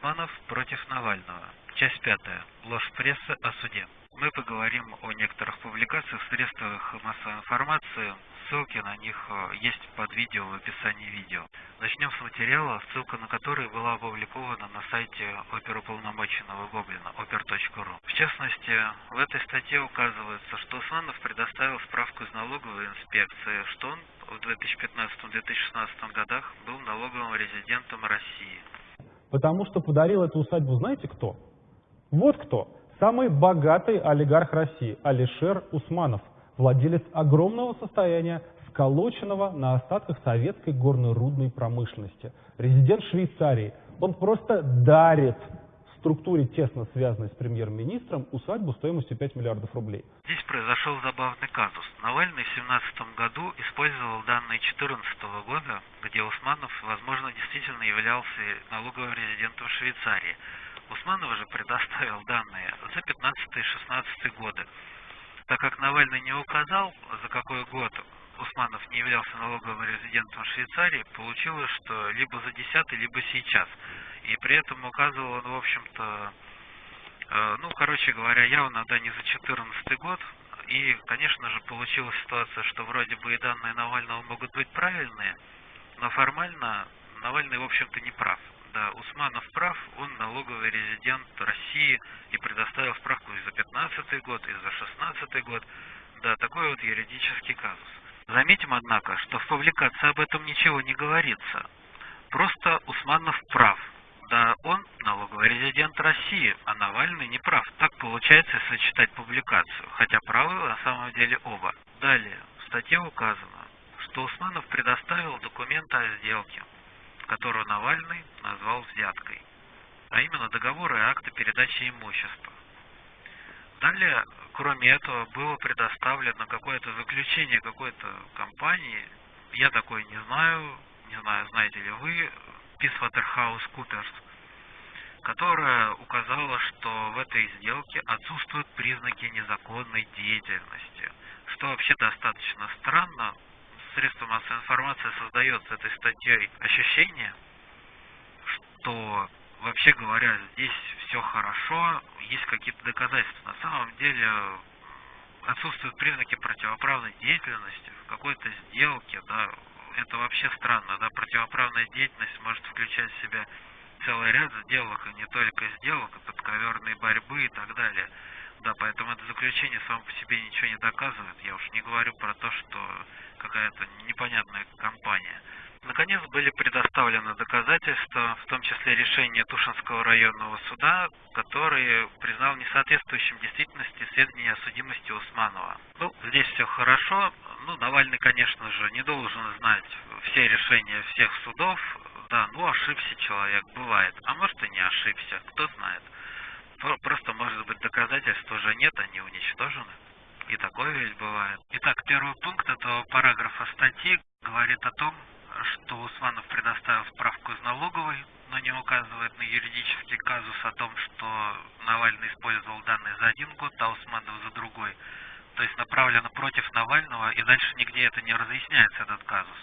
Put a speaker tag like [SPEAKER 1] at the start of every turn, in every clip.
[SPEAKER 1] Усманов против Навального. Часть пятая. Ложь прессы о суде. Мы поговорим о некоторых публикациях в средствах массовой информации. Ссылки на них э, есть под видео в описании видео. Начнем с материала, ссылка на который была опубликована на сайте оперуполномоченного Гоблина, oper.ru. В частности, в этой статье указывается, что Усманов предоставил справку из налоговой инспекции, что он в 2015-2016 годах был налоговым резидентом России.
[SPEAKER 2] Потому что подарил эту усадьбу знаете кто? Вот кто. Самый богатый олигарх России Алишер Усманов, владелец огромного состояния, сколоченного на остатках советской горно-рудной промышленности. Резидент Швейцарии. Он просто дарит структуре, тесно связанной с премьер-министром, усадьбу стоимостью 5 миллиардов рублей.
[SPEAKER 1] Здесь произошел забавный казус. Навальный в 2017 году использовал данные 2014 года, где Усманов, возможно, действительно являлся налоговым резидентом Швейцарии. Усманов же предоставил данные за 15-16 годы. Так как Навальный не указал, за какой год Усманов не являлся налоговым резидентом Швейцарии, получилось, что либо за 10 либо сейчас. И при этом указывал он, в общем-то, э, ну, короче говоря, явно, да, не за 14 год. И, конечно же, получилась ситуация, что вроде бы и данные Навального могут быть правильные, но формально Навальный, в общем-то, не прав. Да, Усманов прав, он налоговый резидент России и предоставил справку и за 15 год, и за 16 год. Да, такой вот юридический казус. Заметим, однако, что в публикации об этом ничего не говорится. Просто Усманов прав. Да, он налоговый резидент России, а Навальный не прав. Так получается, если читать публикацию, хотя правы на самом деле оба. Далее, в статье указано, что Усманов предоставил документы о сделке, которую Навальный назвал взяткой, а именно договоры и акты передачи имущества. Далее, кроме этого, было предоставлено какое-то заключение какой-то компании, я такой не знаю, не знаю, знаете ли вы, PricewaterhouseCoopers, которая указала, что в этой сделке отсутствуют признаки незаконной деятельности, что вообще достаточно странно. Средства массовой информации создается этой статьей ощущение, что вообще говоря, здесь все хорошо, есть какие-то доказательства. На самом деле отсутствуют признаки противоправной деятельности в какой-то сделке, да, это вообще странно, да, противоправная деятельность может включать в себя целый ряд сделок, и не только сделок, а подковерной борьбы и так далее. Да, поэтому это заключение само по себе ничего не доказывает. Я уж не говорю про то, что какая-то непонятная компания. Наконец были предоставлены доказательства, в том числе решение Тушинского районного суда, который признал несоответствующим действительности сведения о судимости Усманова. Ну, здесь все хорошо. Ну, Навальный, конечно же, не должен знать все решения всех судов. Да, ну ошибся человек, бывает. А может и не ошибся, кто знает. Просто, может быть, доказательств уже нет, они уничтожены. И такое ведь бывает. Итак, первый пункт этого параграфа статьи говорит о том, что Усманов предоставил справку из налоговой, но не указывает на юридический казус о том, что Навальный использовал данные за один год, а Усманов за другой. То есть направлено против Навального, и дальше нигде это не разъясняется, этот казус.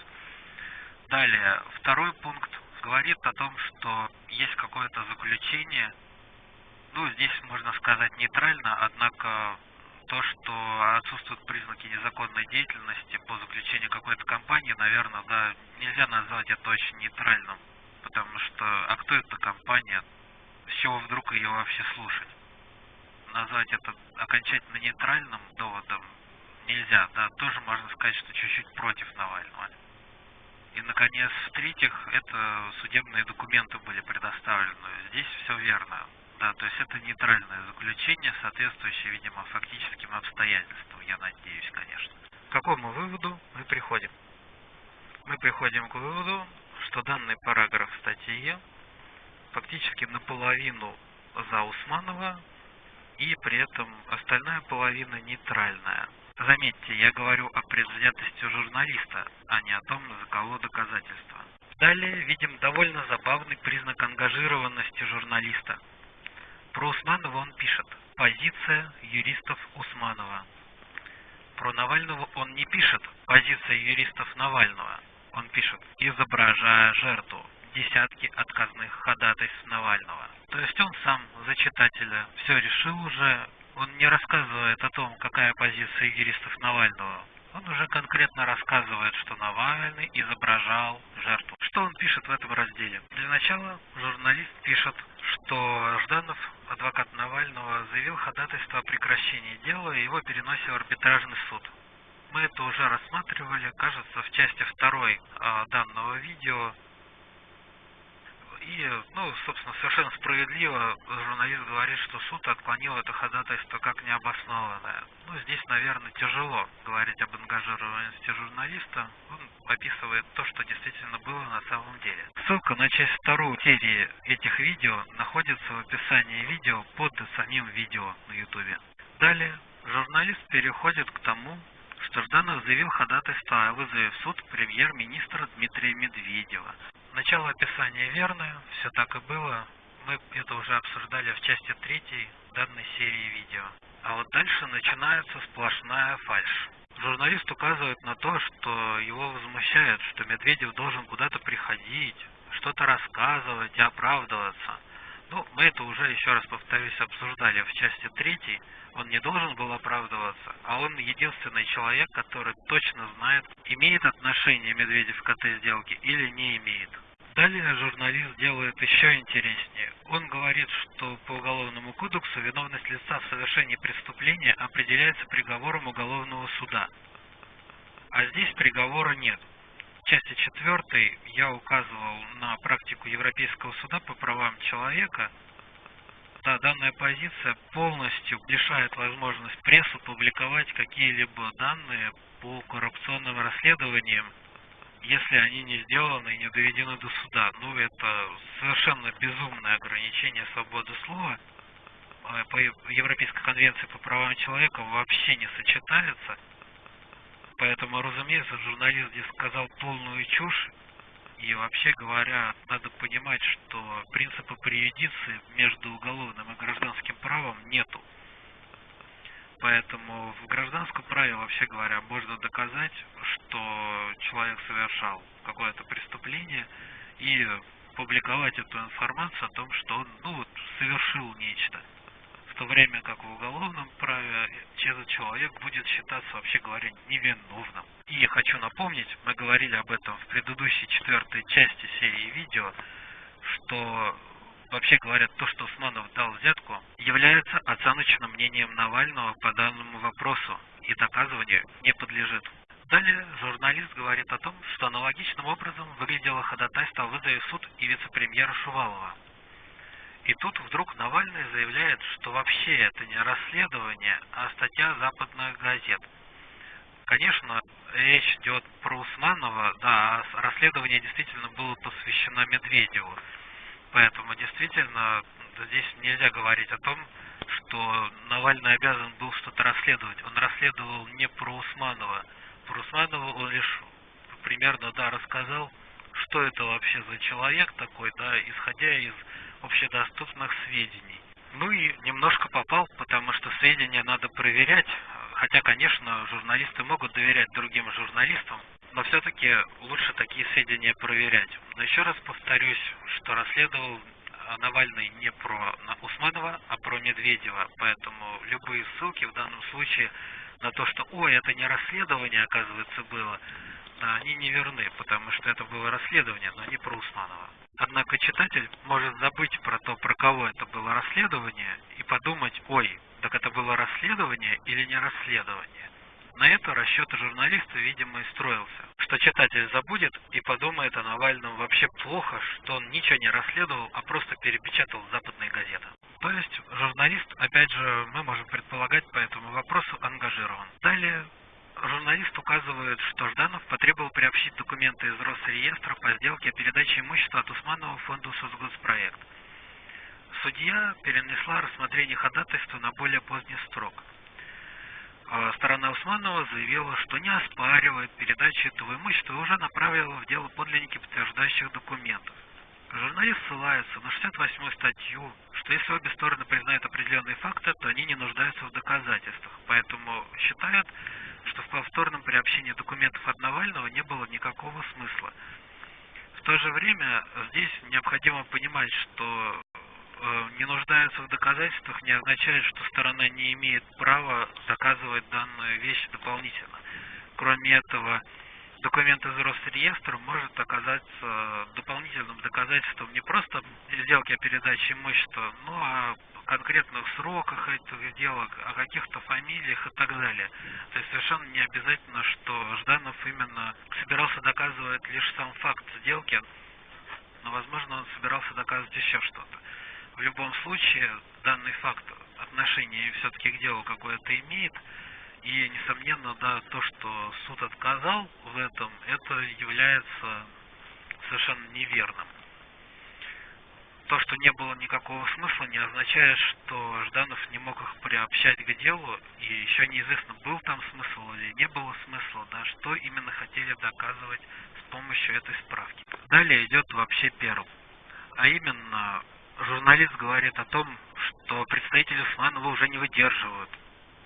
[SPEAKER 1] Далее, второй пункт говорит о том, что есть какое-то заключение, ну, здесь можно сказать нейтрально, однако то, что отсутствуют признаки незаконной деятельности по заключению какой-то компании, наверное, да, нельзя назвать это очень нейтральным, потому что, а кто эта компания, с чего вдруг ее вообще слушать? Назвать это окончательно нейтральным доводом нельзя, да, тоже можно сказать, что чуть-чуть против Навального. И, наконец, в-третьих, это судебные документы были предоставлены. Здесь все верно. Да, то есть это нейтральное заключение, соответствующее, видимо, фактическим обстоятельствам, я надеюсь, конечно. К какому выводу мы приходим? Мы приходим к выводу, что данный параграф статьи фактически наполовину за Усманова, и при этом остальная половина нейтральная. Заметьте, я говорю о предвзятости журналиста, а не о том, за кого доказательства. Далее видим довольно забавный признак ангажированности журналиста – про Усманова он пишет «Позиция юристов Усманова». Про Навального он не пишет «Позиция юристов Навального». Он пишет «Изображая жертву». Десятки отказных ходатайств Навального. То есть он сам за читателя все решил уже, он не рассказывает о том, какая позиция юристов Навального. Он уже конкретно рассказывает, что Навальный изображал жертву. Что он пишет в этом разделе? Для начала журналист пишет, что Жданов, адвокат Навального, заявил ходатайство о прекращении дела и его переносе в арбитражный суд. Мы это уже рассматривали, кажется, в части второй а, данного видео. И, ну, собственно, совершенно справедливо журналист говорит, что суд отклонил это ходатайство как необоснованное. Ну, здесь, наверное, тяжело говорить об ангажированности журналиста. Он описывает то, что действительно было на самом деле. Ссылка на часть вторую серии этих видео находится в описании видео под самим видео на YouTube. Далее журналист переходит к тому, что Жданов заявил ходатайство о вызове в суд премьер-министра Дмитрия Медведева. Начало описания верное, все так и было. Мы это уже обсуждали в части третьей данной серии видео. А вот дальше начинается сплошная фальшь. Журналист указывает на то, что его возмущает, что Медведев должен куда-то приходить, что-то рассказывать и оправдываться. Ну, мы это уже, еще раз повторюсь, обсуждали в части третьей. Он не должен был оправдываться, а он единственный человек, который точно знает, имеет отношение Медведев к этой сделке или не имеет. Далее журналист делает еще интереснее. Он говорит, что по Уголовному кодексу виновность лица в совершении преступления определяется приговором уголовного суда. А здесь приговора нет. В части 4 я указывал на практику Европейского суда по правам человека. Да, данная позиция полностью лишает возможность прессу публиковать какие-либо данные по коррупционным расследованиям если они не сделаны и не доведены до суда. Ну, это совершенно безумное ограничение свободы слова. А, по Европейской конвенции по правам человека вообще не сочетается. Поэтому, разумеется, журналист здесь сказал полную чушь. И вообще говоря, надо понимать, что принципа преюдиции между уголовным и гражданским правом нету. Поэтому в гражданском праве, вообще говоря, можно доказать, что человек совершал какое-то преступление и публиковать эту информацию о том, что он ну, вот, совершил нечто. В то время как в уголовном праве этот человек будет считаться, вообще говоря, невиновным. И хочу напомнить, мы говорили об этом в предыдущей четвертой части серии видео, что вообще говорят, то, что Усманов дал взятку, является оценочным мнением Навального по данному вопросу и доказыванию не подлежит. Далее журналист говорит о том, что аналогичным образом выглядело ходатайство о вызове в суд и вице-премьера Шувалова. И тут вдруг Навальный заявляет, что вообще это не расследование, а статья западных газет. Конечно, речь идет про Усманова, да, а расследование действительно было посвящено Медведеву. Поэтому действительно здесь нельзя говорить о том, что Навальный обязан был что-то расследовать. Он расследовал не про Усманова. Про Усманова он лишь примерно, да, рассказал, что это вообще за человек такой, да, исходя из общедоступных сведений. Ну и немножко попал, потому что сведения надо проверять, хотя, конечно, журналисты могут доверять другим журналистам, но все-таки лучше такие сведения проверять. Но еще раз повторюсь, что расследовал Навальный не про Усманова, а про Медведева, поэтому любые ссылки в данном случае на то, что «Ой, это не расследование, оказывается, было», они не верны, потому что это было расследование, но не про Усманова. Однако читатель может забыть про то, про кого это было расследование, и подумать «Ой, так это было расследование или не расследование?» На это расчет журналиста, видимо, и строился. Что читатель забудет и подумает о Навальном вообще плохо, что он ничего не расследовал, а просто перепечатал западные газеты. То есть журналист, опять же, мы можем предполагать по этому вопросу, ангажирован. Далее журналист указывает, что Жданов потребовал приобщить документы из Росреестра по сделке о передаче имущества от Усманова фонду «Сосгоспроект». Судья перенесла рассмотрение ходатайства на более поздний срок – сторона Усманова заявила, что не оспаривает передачу этого имущества и уже направила в дело подлинники подтверждающих документов. Журналист ссылается на 68-ю статью, что если обе стороны признают определенные факты, то они не нуждаются в доказательствах, поэтому считают, что в повторном приобщении документов от Навального не было никакого смысла. В то же время здесь необходимо понимать, что не нуждаются в доказательствах не означает, что сторона не имеет права доказывать данную вещь дополнительно. Кроме этого, документ из Росреестра может оказаться дополнительным доказательством не просто сделки о передаче имущества, но о конкретных сроках этих сделок, о каких-то фамилиях и так далее. То есть совершенно не обязательно, что Жданов именно собирался доказывать лишь сам факт сделки, но, возможно, он собирался доказывать еще что-то. В любом случае, данный факт отношения все-таки к делу какое-то имеет, и, несомненно, да, то, что суд отказал в этом, это является совершенно неверным. То, что не было никакого смысла, не означает, что Жданов не мог их приобщать к делу, и еще неизвестно, был там смысл или не было смысла, да, что именно хотели доказывать с помощью этой справки. Далее идет вообще перл. А именно, журналист говорит о том, что представители Усманова уже не выдерживают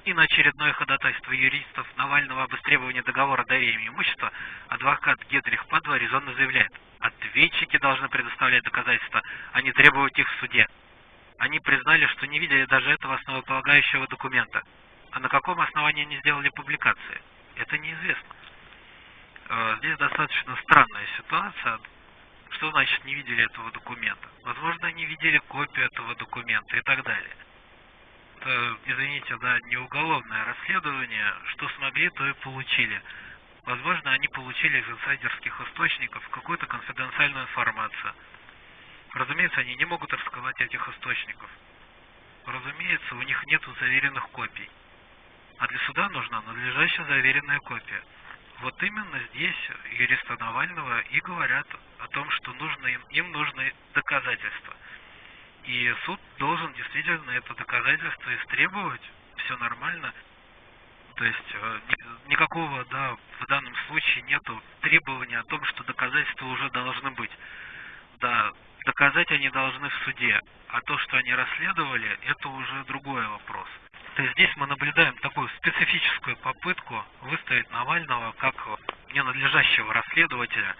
[SPEAKER 1] и на очередное ходатайство юристов Навального об истребовании договора доверия имущества адвокат Гедрих Падва резонно заявляет, ответчики должны предоставлять доказательства, а не требовать их в суде. Они признали, что не видели даже этого основополагающего документа. А на каком основании они сделали публикации? Это неизвестно. Э, здесь достаточно странная ситуация. Что значит не видели этого документа? Возможно, они видели копию этого документа и так далее это, извините, да, не уголовное расследование, что смогли, то и получили. Возможно, они получили из инсайдерских источников какую-то конфиденциальную информацию. Разумеется, они не могут раскрывать этих источников. Разумеется, у них нет заверенных копий. А для суда нужна надлежащая заверенная копия. Вот именно здесь юристы Навального и говорят о том, что нужно им, им нужны доказательства. И суд должен действительно это доказательство истребовать, все нормально. То есть э, никакого, да, в данном случае нету требования о том, что доказательства уже должны быть. Да, доказать они должны в суде, а то, что они расследовали, это уже другой вопрос. То есть здесь мы наблюдаем такую специфическую попытку выставить Навального как ненадлежащего расследователя,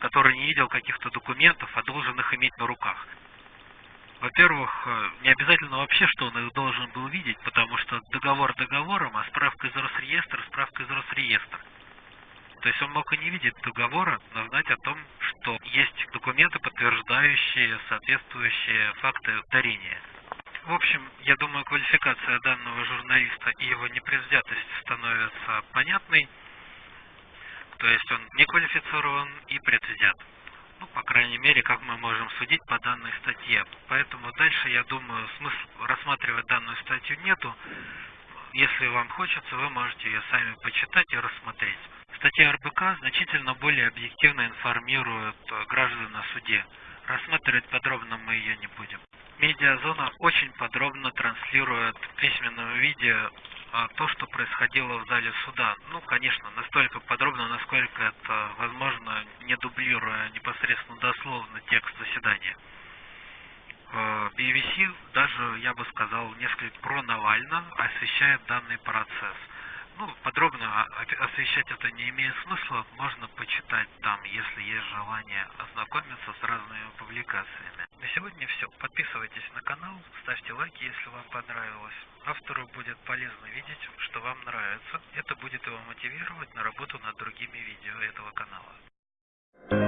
[SPEAKER 1] который не видел каких-то документов, а должен их иметь на руках. Во-первых, э, не обязательно вообще, что он их должен был видеть, потому что договор договором, а справка из Росреестра, справка из Росреестра. То есть он мог и не видеть договора, но знать о том, что есть документы, подтверждающие соответствующие факты дарения. В общем, я думаю, квалификация данного журналиста и его непредвзятость становится понятной. То есть он не квалифицирован и предвзят ну, по крайней мере, как мы можем судить по данной статье. Поэтому дальше, я думаю, смысла рассматривать данную статью нету. Если вам хочется, вы можете ее сами почитать и рассмотреть. Статья РБК значительно более объективно информирует э, граждан о суде. Рассматривать подробно мы ее не будем. Медиазона очень подробно транслирует в письменном виде а, то, что происходило в зале суда. Ну, конечно, настолько подробно, насколько это возможно, не дублируя непосредственно дословно текст заседания. BBC даже, я бы сказал, несколько про Навального освещает данный процесс. Ну, подробно освещать это не имеет смысла, можно почитать там, если есть желание ознакомиться с разными публикациями. На сегодня все. Подписывайтесь на канал, ставьте лайки, если вам понравилось. Автору будет полезно видеть, что вам нравится. Это будет его мотивировать на работу над другими видео этого канала.